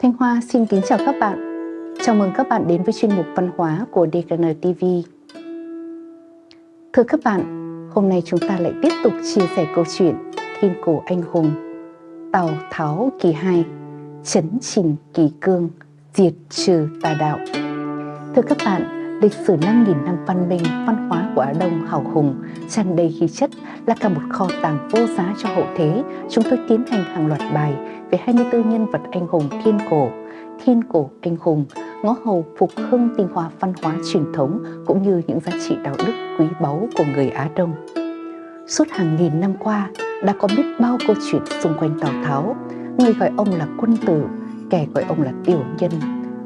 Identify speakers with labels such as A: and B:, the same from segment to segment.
A: Thanh Hoa xin kính chào các bạn. Chào mừng các bạn đến với chuyên mục văn hóa của DKN TV. Thưa các bạn, hôm nay chúng ta lại tiếp tục chia sẻ câu chuyện Thiên cổ anh hùng Tào Tháo kỳ 2 Chấn trình kỳ cương Diệt trừ tà đạo Thưa các bạn, lịch sử 5.000 năm văn minh, văn hóa của Á Đông hào hùng, tràn đầy khí chất là cả một kho tàng vô giá cho hậu thế. Chúng tôi tiến hành hàng loạt bài về 24 nhân vật anh hùng thiên cổ, thiên cổ anh hùng, ngõ hầu phục hưng tinh hoa văn hóa truyền thống cũng như những giá trị đạo đức quý báu của người Á Đông. Suốt hàng nghìn năm qua, đã có biết bao câu chuyện xung quanh Tào Tháo, người gọi ông là quân tử, kẻ gọi ông là tiểu nhân,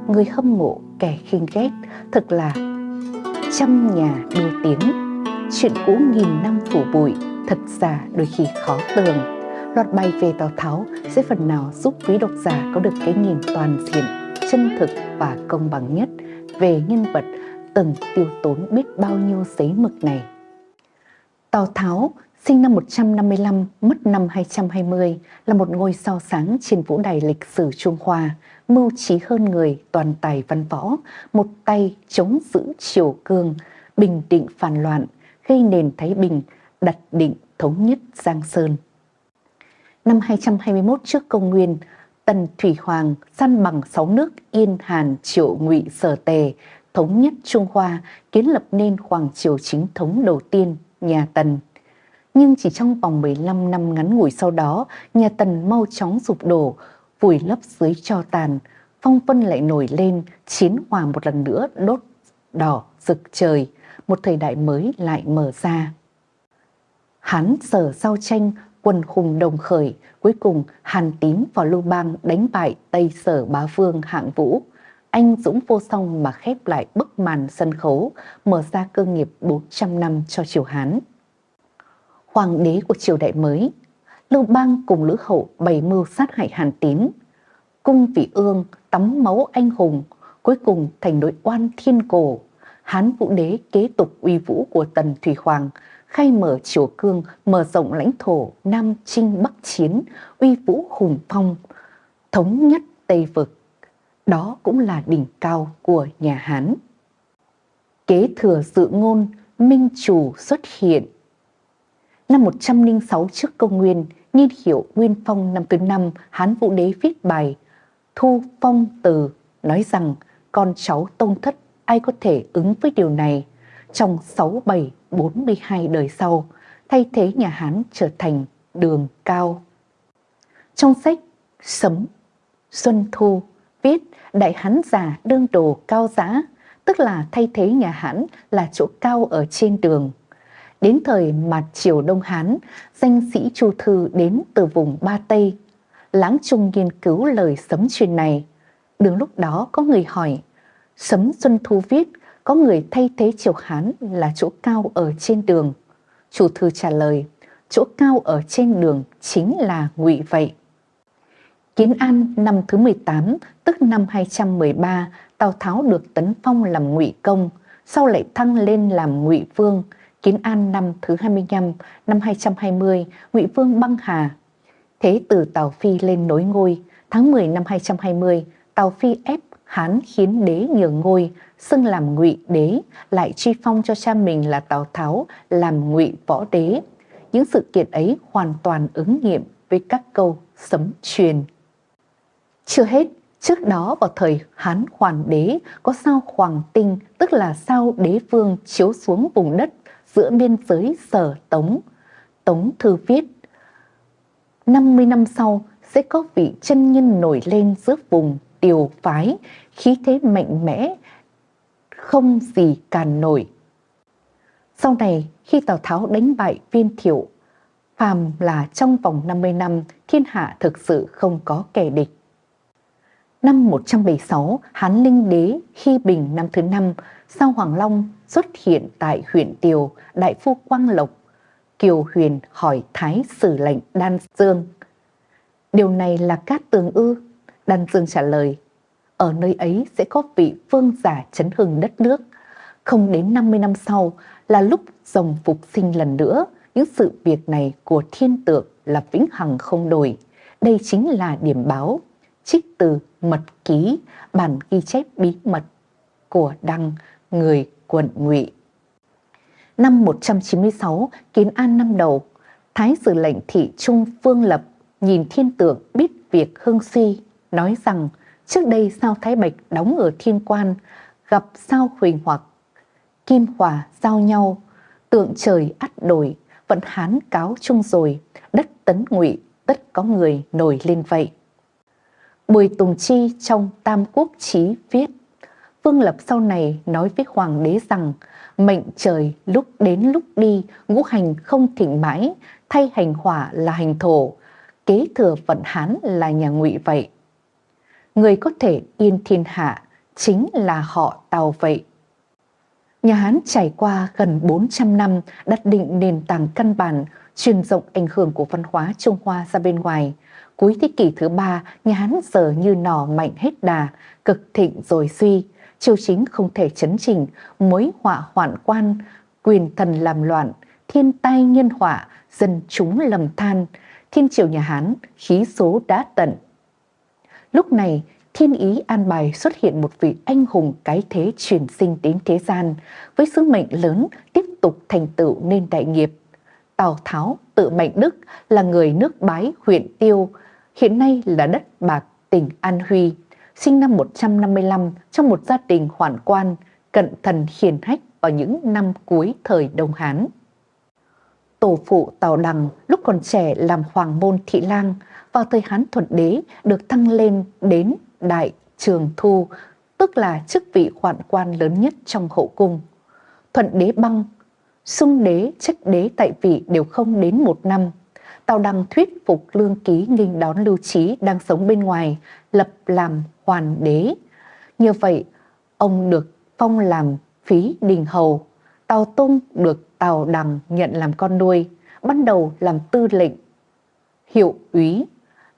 A: người hâm mộ, kẻ khinh ghét, thật là trăm nhà đua tiếng. Chuyện cũ nghìn năm phủ bụi, thật giả đôi khi khó tường. Loạt bài về Tào Tháo sẽ phần nào giúp quý độc giả có được cái nhìn toàn diện, chân thực và công bằng nhất về nhân vật từng tiêu tốn biết bao nhiêu giấy mực này. Tào Tháo sinh năm 155, mất năm 220, là một ngôi sao sáng trên vũ đài lịch sử Trung Hoa, mưu trí hơn người, toàn tài văn võ, một tay chống giữ triều cương, bình định phản loạn, gây nền Thái Bình, đặt định thống nhất Giang Sơn. Năm 221 trước công nguyên, Tần Thủy Hoàng săn bằng sáu nước Yên Hàn Triệu Ngụy Sở Tề, thống nhất Trung Hoa, kiến lập nên hoàng triều chính thống đầu tiên, nhà Tần. Nhưng chỉ trong vòng 15 năm ngắn ngủi sau đó, nhà Tần mau chóng sụp đổ, vùi lấp dưới cho tàn, phong vân lại nổi lên, chiến hòa một lần nữa đốt đỏ rực trời, một thời đại mới lại mở ra. Hán sở giao tranh, quần hùng đồng khởi, cuối cùng Hàn Tín và Lưu Bang đánh bại Tây Sở Bá Vương hạng vũ. Anh dũng vô song mà khép lại bức màn sân khấu, mở ra cơ nghiệp 400 năm cho triều Hán. Hoàng đế của triều đại mới, Lưu Bang cùng Lữ Hậu bày mưu sát hại Hàn Tín. Cung vị ương tắm máu anh hùng, cuối cùng thành đội oan thiên cổ. Hán Vũ Đế kế tục uy vũ của Tần Thủy Hoàng, khai mở triều cương, mở rộng lãnh thổ Nam Trinh Bắc Chiến, uy vũ hùng phong, thống nhất Tây Vực. Đó cũng là đỉnh cao của nhà Hán. Kế thừa dự ngôn, minh chủ xuất hiện. Năm 106 trước công nguyên, niên hiệu Nguyên Phong năm thứ năm, Hán Vũ Đế viết bài Thu Phong Từ nói rằng con cháu tông thất ai có thể ứng với điều này trong 67 42 đời sau, thay thế nhà Hán trở thành đường cao. Trong sách Sấm Xuân Thu viết Đại Hán già đương đồ cao giá, tức là thay thế nhà Hán là chỗ cao ở trên đường. Đến thời mặt triều Đông Hán, danh sĩ Chu Thư đến từ vùng Ba Tây. Láng Trung nghiên cứu lời sấm truyền này. Đường lúc đó có người hỏi, Sấm Xuân Thu viết có người thay thế triều Hán là chỗ cao ở trên đường. Chủ thư trả lời, chỗ cao ở trên đường chính là ngụy vậy. Kiến An năm thứ 18, tức năm 213, Tào Tháo được tấn phong làm ngụy công, sau lại thăng lên làm ngụy vương. Kiến An năm thứ 25, năm 220, ngụy vương băng hà. Thế Tử Tào Phi lên nối ngôi, tháng 10 năm 220, Tào Phi ép Hán khiến đế nhường ngôi, xưng làm ngụy đế, lại truy phong cho cha mình là Tào Tháo làm ngụy võ đế. Những sự kiện ấy hoàn toàn ứng nghiệm với các câu sấm truyền. Chưa hết, trước đó vào thời Hán Hoàng đế có sao Hoàng Tinh, tức là sao đế vương chiếu xuống vùng đất giữa biên giới Sở Tống. Tống Thư viết, 50 năm sau sẽ có vị chân nhân nổi lên giữa vùng tiều phái, khí thế mạnh mẽ, không gì càn nổi. Sau này, khi Tào Tháo đánh bại viên thiệu, phàm là trong vòng 50 năm, thiên hạ thực sự không có kẻ địch. Năm 176, Hán Linh Đế khi bình năm thứ năm, sau Hoàng Long xuất hiện tại huyện Tiều, đại phu Quang Lộc. Kiều Huyền hỏi Thái sử lệnh Đan Dương. Điều này là cát tường ư? Đan Dương trả lời, ở nơi ấy sẽ có vị vương giả chấn hưng đất nước. Không đến 50 năm sau là lúc rồng phục sinh lần nữa, những sự việc này của thiên tượng là vĩnh hằng không đổi. Đây chính là điểm báo. trích từ mật ký bản ghi chép bí mật của đăng người quận ngụy. Năm 196, kiến an năm đầu, Thái sử lệnh thị Trung Phương Lập nhìn thiên tượng biết việc hương suy, nói rằng trước đây sao Thái Bạch đóng ở thiên quan, gặp sao huỳnh hoặc, kim hòa giao nhau, tượng trời ắt đổi, vận hán cáo chung rồi, đất tấn ngụy tất có người nổi lên vậy. Bùi Tùng Chi trong Tam Quốc Chí viết, Vương Lập sau này nói với Hoàng đế rằng, mệnh trời lúc đến lúc đi, ngũ hành không thịnh mãi, thay hành hỏa là hành thổ, kế thừa vận Hán là nhà ngụy vậy. Người có thể yên thiên hạ chính là họ Tào vậy. Nhà Hán trải qua gần 400 năm đặt định nền tảng căn bản, truyền rộng ảnh hưởng của văn hóa Trung Hoa ra bên ngoài. Cuối thế kỷ thứ ba, nhà Hán giờ như nỏ mạnh hết đà, cực thịnh rồi suy, triều chính không thể chấn chỉnh, mối họa hoạn quan, quyền thần làm loạn, thiên tai nhân họa, dân chúng lầm than, thiên triều nhà Hán khí số đã tận. Lúc này, thiên ý an bài xuất hiện một vị anh hùng cái thế truyền sinh đến thế gian, với sứ mệnh lớn tiếp tục thành tựu nên đại nghiệp. Tào Tháo tự mệnh Đức là người nước Bái huyện Tiêu, hiện nay là đất Bạc tỉnh An Huy, sinh năm 155 trong một gia đình hoàn quan, cận thần hiền hách vào những năm cuối thời Đông Hán. Tổ phụ Tào Đằng lúc còn trẻ làm hoàng môn thị lang, vào thời Hán Thuận Đế được thăng lên đến Đại Trường Thu, tức là chức vị hoạn quan lớn nhất trong hậu cung. Thuận Đế băng, xung đế, trách đế tại vị đều không đến một năm. Tào đăng thuyết phục lương ký nghênh đón lưu trí đang sống bên ngoài, lập làm hoàn đế. Như vậy, ông được phong làm phí đình hầu, Tào Tung được Tào Đằng nhận làm con nuôi, ban đầu làm tư lệnh, hiệu úy,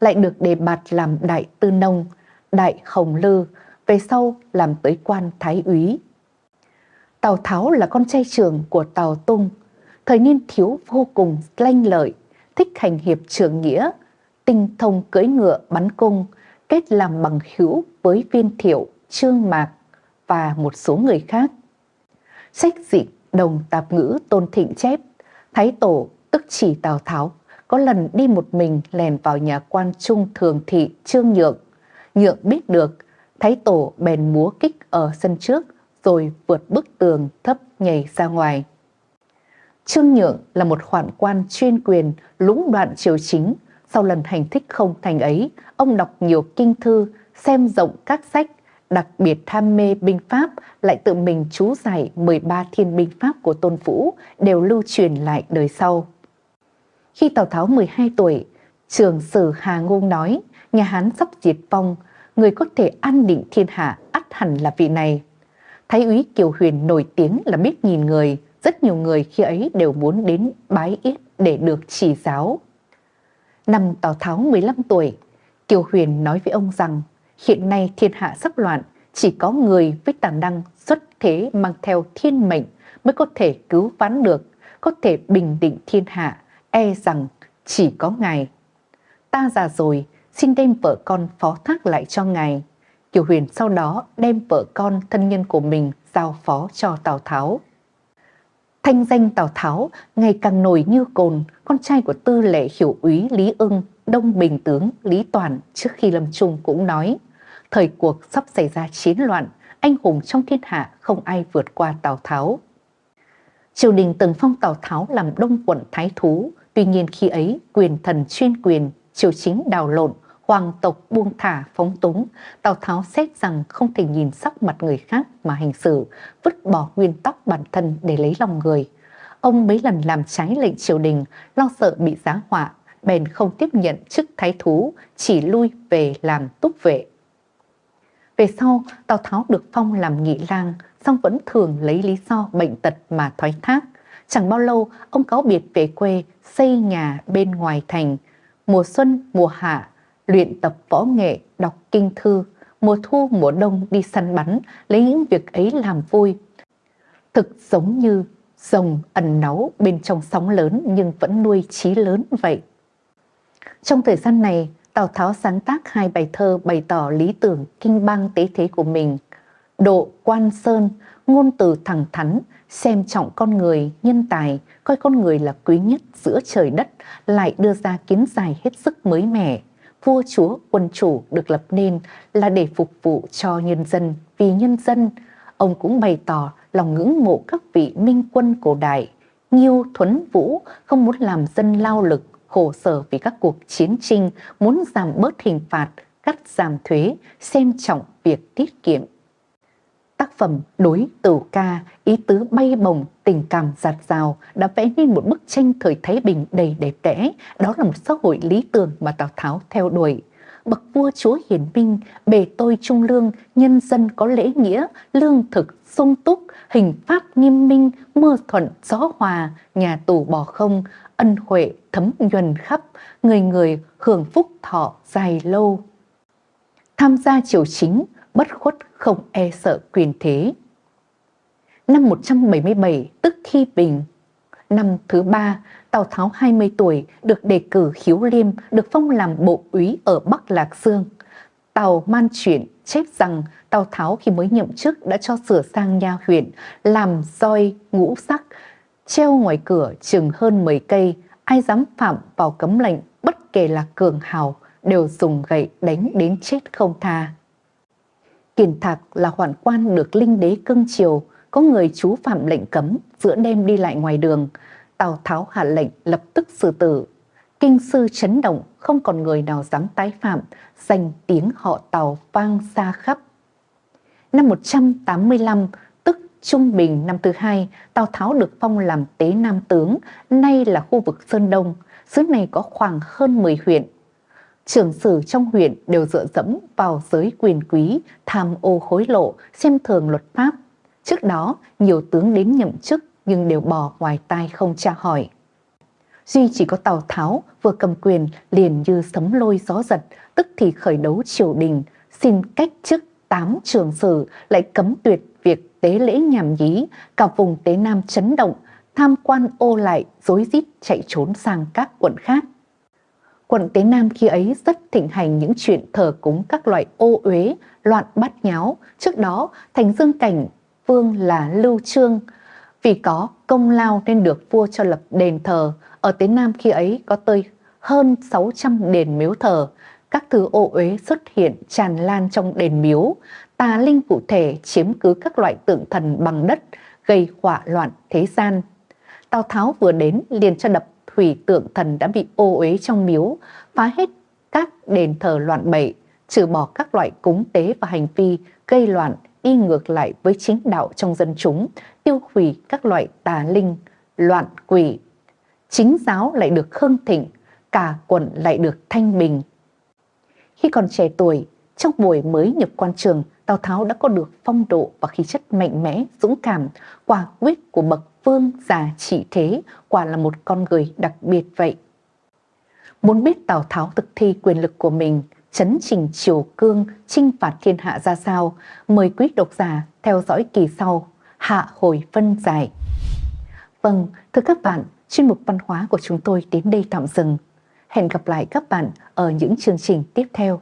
A: lại được đề bạt làm đại tư nông, đại hồng lư, về sau làm tới quan thái úy. Tào Tháo là con trai trưởng của Tào Tung, thời niên thiếu vô cùng lanh lợi, thích hành hiệp trường nghĩa, tinh thông cưỡi ngựa bắn cung, kết làm bằng hữu với viên thiệu, trương mạc và một số người khác. Sách dịch đồng tạp ngữ tôn thịnh chép, Thái Tổ tức chỉ Tào Tháo có lần đi một mình lèn vào nhà quan trung thường thị Trương Nhượng. Nhượng biết được, Thái Tổ bèn múa kích ở sân trước rồi vượt bức tường thấp nhảy ra ngoài. Trương Nhượng là một khoản quan chuyên quyền lũng đoạn triều chính. Sau lần hành thích không thành ấy, ông đọc nhiều kinh thư, xem rộng các sách, đặc biệt tham mê binh pháp, lại tự mình chú giải 13 thiên binh pháp của Tôn Vũ đều lưu truyền lại đời sau. Khi Tào Tháo 12 tuổi, trường sử Hà Ngôn nói, nhà Hán sắp diệt vong, người có thể an định thiên hạ ắt hẳn là vị này. Thái úy Kiều Huyền nổi tiếng là biết nhìn người, rất nhiều người khi ấy đều muốn đến bái yết để được chỉ giáo. Năm Tào Tháo 15 tuổi, Kiều Huyền nói với ông rằng hiện nay thiên hạ sắp loạn, chỉ có người với tài năng xuất thế mang theo thiên mệnh mới có thể cứu vãn được, có thể bình định thiên hạ, e rằng chỉ có ngài. Ta già rồi, xin đem vợ con phó thác lại cho ngài. Kiều Huyền sau đó đem vợ con thân nhân của mình giao phó cho Tào Tháo. Thanh danh Tào Tháo ngày càng nổi như cồn, con trai của tư lệ hiểu úy Lý ưng, đông bình tướng Lý Toàn trước khi lâm chung cũng nói, thời cuộc sắp xảy ra chiến loạn, anh hùng trong thiên hạ không ai vượt qua Tào Tháo. Triều đình từng phong Tào Tháo làm đông quận thái thú, tuy nhiên khi ấy quyền thần chuyên quyền, triều chính đào lộn, hoàng tộc buông thả phóng túng, Tào Tháo xét rằng không thể nhìn sắc mặt người khác mà hành xử, vứt bỏ nguyên tắc bản thân để lấy lòng người. Ông mấy lần làm trái lệnh triều đình, lo sợ bị giá họa, bèn không tiếp nhận chức thái thú, chỉ lui về làm túc vệ. Về sau, Tào Tháo được phong làm nghị lang, song vẫn thường lấy lý do bệnh tật mà thoái thác. Chẳng bao lâu, ông cáo biệt về quê, xây nhà bên ngoài thành. Mùa xuân, mùa hạ, luyện tập võ nghệ, đọc kinh thư, mùa thu mùa đông đi săn bắn, lấy những việc ấy làm vui. Thực giống như rồng ẩn náu bên trong sóng lớn nhưng vẫn nuôi trí lớn vậy. Trong thời gian này, Tào Tháo sáng tác hai bài thơ bày tỏ lý tưởng kinh bang tế thế của mình. Độ quan sơn, ngôn từ thẳng thắn, xem trọng con người, nhân tài, coi con người là quý nhất giữa trời đất, lại đưa ra kiến giải hết sức mới mẻ. Vua chúa, quân chủ được lập nên là để phục vụ cho nhân dân, vì nhân dân. Ông cũng bày tỏ lòng ngưỡng mộ các vị minh quân cổ đại, Nghiêu Thuấn Vũ không muốn làm dân lao lực, khổ sở vì các cuộc chiến tranh, muốn giảm bớt hình phạt, cắt giảm thuế, xem trọng việc tiết kiệm. Tác phẩm Đối tử ca, ý tứ bay bồng, tình cảm giạt rào đã vẽ nên một bức tranh thời Thái Bình đầy đẹp đẽ. Đó là một xã hội lý tưởng mà Tào Tháo theo đuổi. Bậc vua chúa hiển minh, bề tôi trung lương, nhân dân có lễ nghĩa, lương thực, sung túc, hình pháp nghiêm minh, mưa thuận, gió hòa, nhà tù bỏ không, ân huệ thấm nhuần khắp, người người hưởng phúc thọ dài lâu. Tham gia triều chính, bất khuất không e sợ quyền thế. Năm 177 tức khi bình, năm thứ ba, Tào Tháo 20 tuổi được đề cử khiếu liêm, được phong làm bộ úy ở Bắc Lạc Dương. Tào man chuyển chép rằng Tào Tháo khi mới nhậm chức đã cho sửa sang nha huyện, làm roi ngũ sắc, treo ngoài cửa chừng hơn 10 cây, ai dám phạm vào cấm lệnh bất kể là cường hào đều dùng gậy đánh đến chết không tha. Kiền Thạc là hoạn quan được linh đế cưng chiều, có người chú phạm lệnh cấm giữa đêm đi lại ngoài đường. Tào Tháo hạ lệnh lập tức xử tử. Kinh sư chấn động, không còn người nào dám tái phạm, danh tiếng họ Tào vang xa khắp. Năm 185, tức Trung Bình năm thứ hai, Tào Tháo được phong làm tế nam tướng, nay là khu vực Sơn Đông. Xứ này có khoảng hơn 10 huyện, trưởng sử trong huyện đều dựa dẫm vào giới quyền quý, tham ô hối lộ, xem thường luật pháp. Trước đó, nhiều tướng đến nhậm chức nhưng đều bỏ ngoài tai không tra hỏi. Duy chỉ có Tào Tháo vừa cầm quyền liền như sấm lôi gió giật, tức thì khởi đấu triều đình, xin cách chức tám trường sử lại cấm tuyệt việc tế lễ nhảm nhí, cả vùng Tế Nam chấn động, tham quan ô lại, dối rít chạy trốn sang các quận khác. Quận Tế Nam khi ấy rất thịnh hành những chuyện thờ cúng các loại ô uế, loạn bát nháo. Trước đó, thành dương cảnh vương là Lưu Trương. Vì có công lao nên được vua cho lập đền thờ. Ở Tế Nam khi ấy có tới hơn 600 đền miếu thờ. Các thứ ô uế xuất hiện tràn lan trong đền miếu. Tà linh cụ thể chiếm cứ các loại tượng thần bằng đất, gây họa loạn thế gian. Tào Tháo vừa đến liền cho đập thủy tượng thần đã bị ô uế trong miếu, phá hết các đền thờ loạn bậy, trừ bỏ các loại cúng tế và hành vi gây loạn đi ngược lại với chính đạo trong dân chúng, tiêu hủy các loại tà linh, loạn quỷ. Chính giáo lại được khương thịnh, cả quận lại được thanh bình. Khi còn trẻ tuổi, trong buổi mới nhập quan trường, Tào Tháo đã có được phong độ và khí chất mạnh mẽ, dũng cảm, quả quyết của bậc vương già trị thế, quả là một con người đặc biệt vậy. Muốn biết Tào Tháo thực thi quyền lực của mình, chấn trình triều cương, chinh phạt thiên hạ ra sao, mời quý độc giả theo dõi kỳ sau, hạ hồi phân giải. Vâng, thưa các bạn, chuyên mục văn hóa của chúng tôi đến đây tạm dừng. Hẹn gặp lại các bạn ở những chương trình tiếp theo.